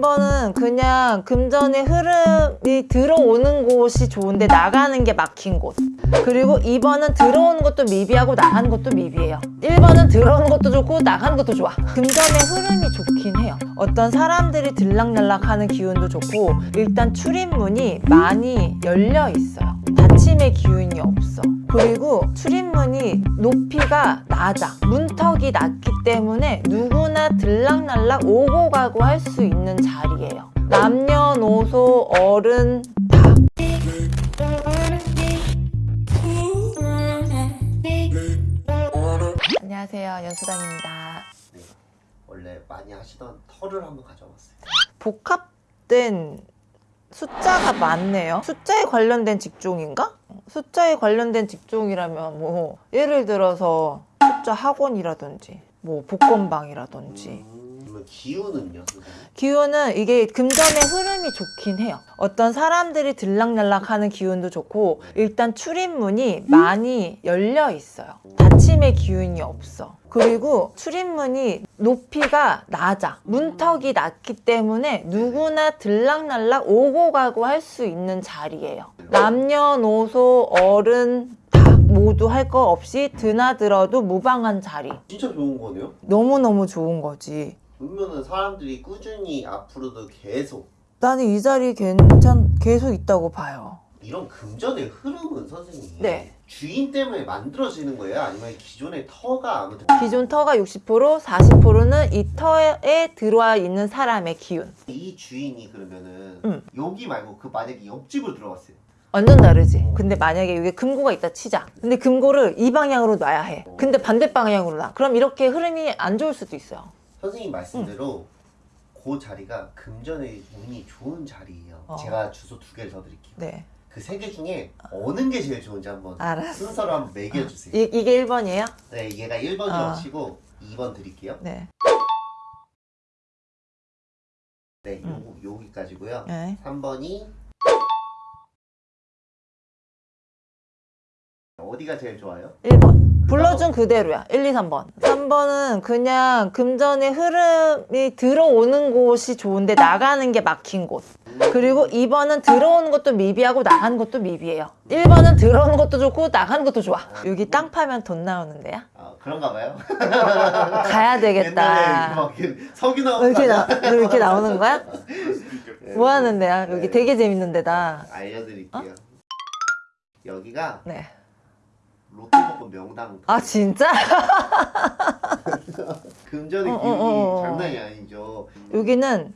3번은 그냥 금전의 흐름이 들어오는 곳이 좋은데 나가는 게 막힌 곳. 그리고 2번은 들어오는 것도 미비하고 나가는 것도 미비해요. 1번은 들어오는 것도 좋고 나가는 것도 좋아. 금전의 흐름이 좋긴 해요. 어떤 사람들이 들락날락하는 기운도 좋고 일단 출입문이 많이 열려 있어요. 닫힘의 기운이 없어. 그리고 출입문이 높이가 낮아. 문턱이 낮기 때문에 누구나 들락날락 오고 가고 할 수 있는 자리예요. 남녀노소 어른 다. 안녕하세요. 연수당입니다. 네, 원래 많이 하시던 털을 한번 가져왔어요. 복합된 숫자가 많네요. 숫자에 관련된 직종인가? 숫자에 관련된 직종이라면 뭐 예를 들어서 숫자 학원이라든지 뭐 복권방이라든지 음, 기운은요? 기운은 이게 금전의 흐름이 좋긴 해요. 어떤 사람들이 들락날락하는 기운도 좋고 일단 출입문이 많이 열려 있어요. 닫힘의 기운이 없어. 그리고 출입문이 높이가 낮아. 문턱이 낮기 때문에 누구나 들락날락 오고 가고 할 수 있는 자리예요. 남녀노소 어른 다 모두 할 거 없이 드나들어도 무방한 자리. 진짜 좋은 거네요? 너무너무 좋은 거지. 그러면은 사람들이 꾸준히 앞으로도 계속 나는 이 자리 괜찮 계속 있다고 봐요. 이런 금전의 흐름은 선생님 네. 주인 때문에 만들어지는 거예요? 아니면 기존의 터가 아무튼 기존 터가 60%, 40%는 이 터에 들어와 있는 사람의 기운. 이 주인이 그러면은 응. 여기 말고 그 만약에 옆집을 들어갔어요. 완전 다르지. 근데 만약에 여기 금고가 있다 치자. 근데 금고를 이 방향으로 놔야 해. 근데 반대 방향으로 놔. 그럼 이렇게 흐름이 안 좋을 수도 있어요. 선생님 말씀대로 그 자리가 금전의 운이 좋은 자리예요. 어. 제가 주소 두 개를 더 드릴게요. 네. 그 세 개 중에 어느 게 제일 좋은지 한번 알았어. 순서로 한번 매겨주세요. 이, 이게 1번이에요? 네, 얘가 1번이라고 아. 치고 2번 드릴게요. 네. 네, 요거, 여기까지고요. 네. 3번이 어디가 제일 좋아요? 1번. 불러준 그대로야. 1, 2, 3번. 3번은 그냥 금전의 흐름이 들어오는 곳이 좋은데 나가는 게 막힌 곳. 그리고 2번은 들어오는 것도 미비하고 나가는 것도 미비해요. 1번은 들어오는 것도 좋고 나가는 것도 좋아. 여기 땅 파면 돈 나오는 데야? 아, 그런가 봐요. 가야 되겠다. 왜 나오는 이렇게, 거 나, 왜 이렇게 나오는 거야? 네. 뭐 하는 데야? 여기 네. 되게 재밌는 데다. 알려드릴게요. 여기가 네. 롯데복권 명당 아, 진짜? 금전의 어, 어, 기운이 어, 어. 장난이 아니죠. 여기는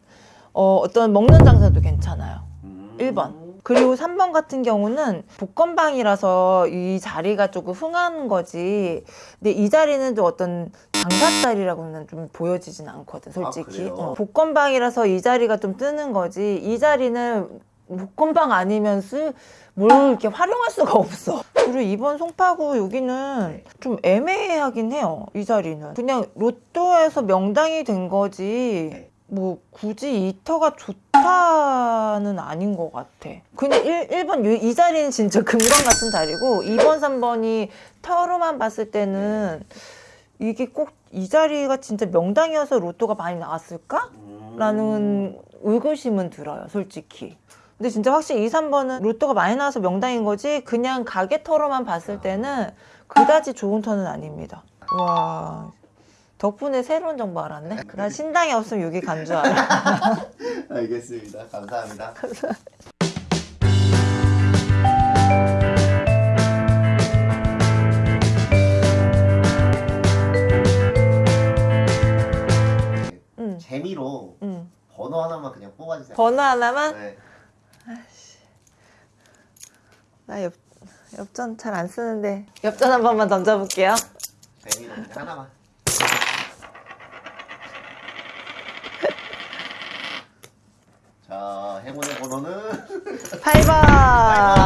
어, 어떤 먹는 장사도 괜찮아요. 음. 1번. 그리고 3번 같은 경우는 복권방이라서 이 자리가 조금 흥한 거지. 근데 이 자리는 좀 어떤 장사 자리라고는 좀 보여지진 않거든, 솔직히. 그래요? 어, 복권방이라서 이 자리가 좀 뜨는 거지. 이 자리는 복권방 아니면 쓸, 뭘 이렇게 활용할 수가 없어. 그리고 이번 송파구 여기는 좀 애매하긴 해요, 이 자리는. 그냥 로또에서 명당이 된 거지. 뭐 굳이 이 터가 좋다는 아닌 것 같아. 그냥 1, 1번 이, 이 자리는 진짜 금강 같은 자리고 2번, 3번이 터로만 봤을 때는 이게 꼭 이 자리가 진짜 명당이어서 로또가 많이 나왔을까? 음. 라는 의구심은 들어요, 솔직히. 근데 진짜 확실히 2, 3번은 로또가 많이 나와서 명당인 거지 그냥 가게 터로만 봤을 때는 그다지 좋은 터는 아닙니다. 와 덕분에 새로운 정보 알았네. 나 신당이 없으면 여기 간 줄 알아. 알겠습니다. 감사합니다. 응, 재미로 응. 번호 하나만 그냥 뽑아주세요. 번호 하나만? 네. 나 엽, 엽전 잘 안 쓰는데 엽전 한 번만 던져볼게요. 그냥 하나만. 자, 행운의 번호는 8번.